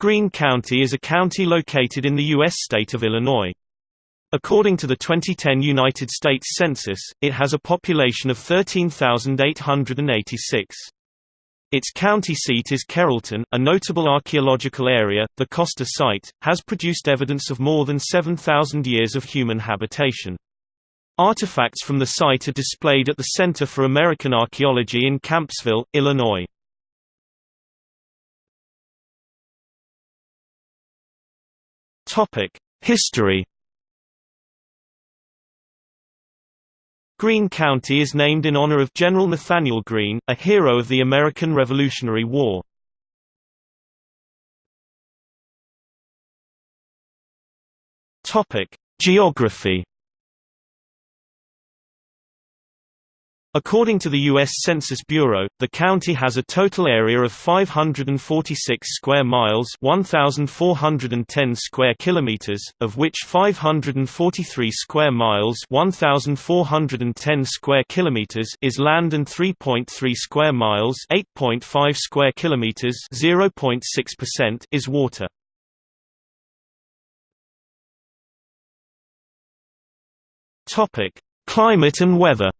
Greene County is a county located in the U.S. state of Illinois. According to the 2010 United States Census, it has a population of 13,886. Its county seat is Carrollton, a notable archaeological area. The Koster site has produced evidence of more than 7,000 years of human habitation. Artifacts from the site are displayed at the Center for American Archaeology in Kampsville, Illinois. History Greene County is named in honor of General Nathanael Greene, a hero of the American Revolutionary War. Topic: Geography According to the U.S. Census Bureau, the county has a total area of 546 square miles 1,410 square kilometers, of which 543 square miles 1,410 square kilometers is land and 3.3 square miles 8.5 square kilometers 0.6% is water. Climate and weather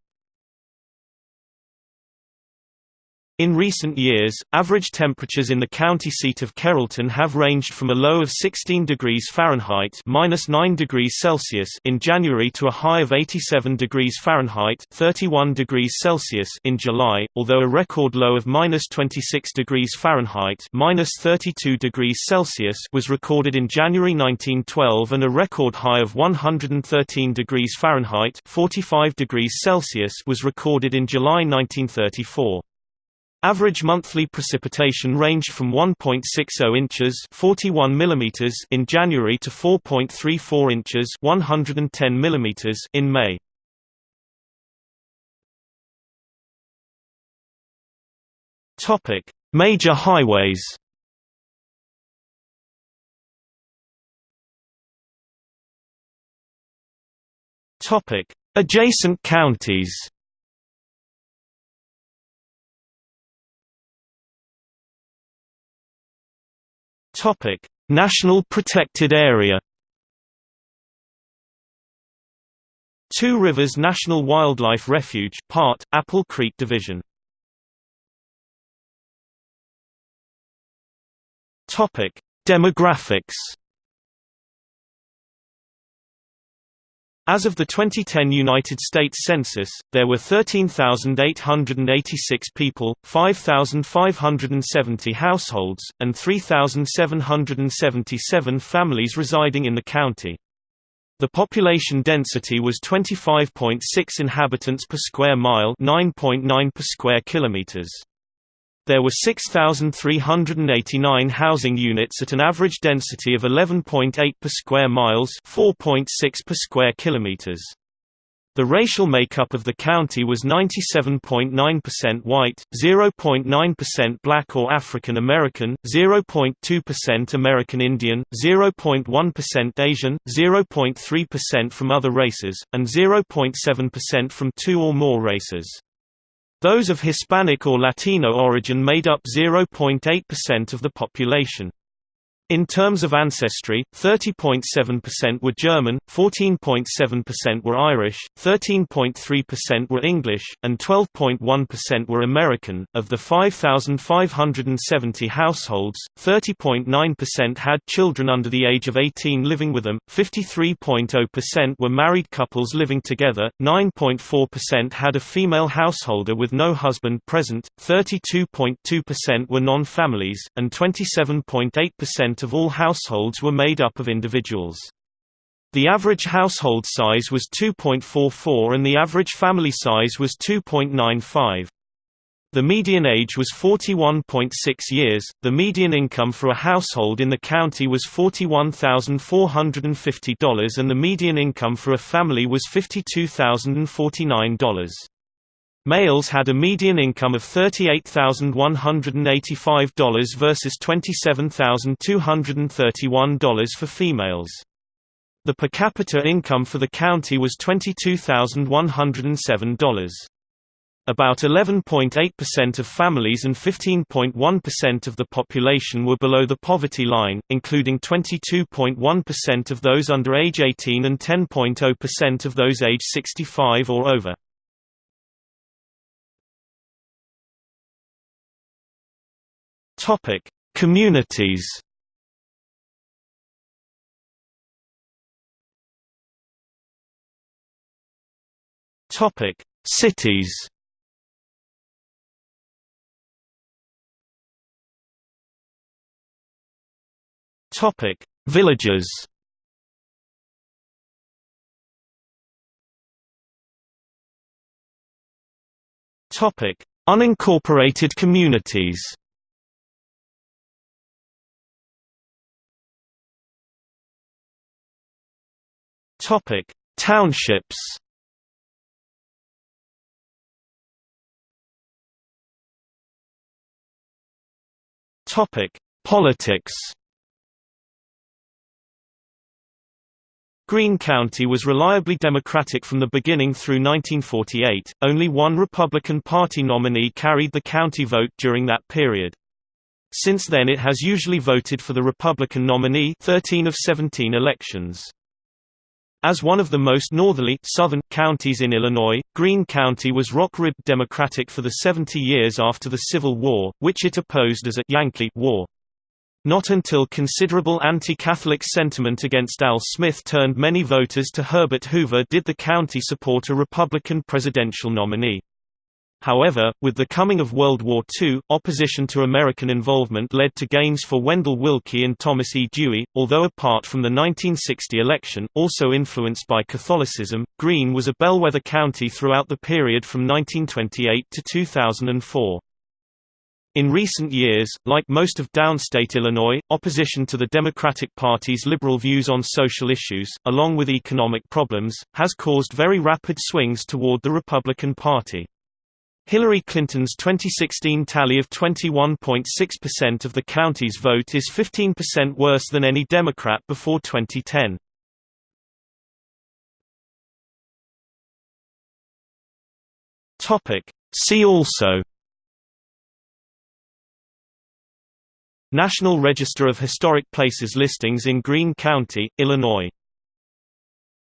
In recent years, average temperatures in the county seat of Carrollton have ranged from a low of 16 degrees Fahrenheit (-9 degrees Celsius) in January to a high of 87 degrees Fahrenheit (31 degrees Celsius) in July, although a record low of (-26 degrees Fahrenheit (-32 degrees Celsius) was recorded in January 1912 and a record high of 113 degrees Fahrenheit (45 degrees Celsius) was recorded in July 1934. Average monthly precipitation ranged from 1.60 inches (41 mm) in January to 4.34 inches (110 mm) in May. Topic: Major highways. Topic: Adjacent counties. Topic: National Protected Area. Two Rivers National Wildlife Refuge part, Apple Creek Division. Topic: Demographics. As of the 2010 United States Census, there were 13,886 people, 5,570 households, and 3,777 families residing in the county. The population density was 25.6 inhabitants per square mile 9.9 per square kilometers. There were 6,389 housing units at an average density of 11.8 per square miles 4.6 per square kilometers. The racial makeup of the county was 97.9% white, 0.9% black or African American, 0.2% American Indian, 0.1% Asian, 0.3% from other races, and 0.7% from two or more races. Those of Hispanic or Latino origin made up 0.8% of the population. In terms of ancestry, 30.7% were German, 14.7% were Irish, 13.3% were English, and 12.1% were American. Of the 5,570 households, 30.9% had children under the age of 18 living with them, 53.0% were married couples living together, 9.4% had a female householder with no husband present, 32.2% were non-families, and 27.8% of all households were made up of individuals. The average household size was 2.44 and the average family size was 2.95. The median age was 41.6 years. The median income for a household in the county was $41,450 and the median income for a family was $52,049. Males had a median income of $38,185 versus $27,231 for females. The per capita income for the county was $22,107. About 11.8% of families and 15.1% of the population were below the poverty line, including 22.1% of those under age 18 and 10.0% of those age 65 or over. Topic: Communities. Topic: Cities. Topic: Villages. Topic: Unincorporated communities. Topic: Townships. Topic: Politics. Greene County was reliably Democratic from the beginning through 1948. Only one Republican Party nominee carried the county vote during that period. Since then it has usually voted for the Republican nominee 13 of 17 elections. As one of the most northerly southern counties in Illinois, Greene County was rock-ribbed Democratic for the 70 years after the Civil War, which it opposed as a «Yankee war». Not until considerable anti-Catholic sentiment against Al Smith turned many voters to Herbert Hoover did the county support a Republican presidential nominee. However, with the coming of World War II, opposition to American involvement led to gains for Wendell Willkie and Thomas E. Dewey. Although apart from the 1960 election, also influenced by Catholicism, Greene was a bellwether county throughout the period from 1928 to 2004. In recent years, like most of downstate Illinois, opposition to the Democratic Party's liberal views on social issues, along with economic problems, has caused very rapid swings toward the Republican Party. Hillary Clinton's 2016 tally of 21.6% of the county's vote is 15% worse than any Democrat before 2010. Topic. See also National Register of Historic Places listings in Greene County, Illinois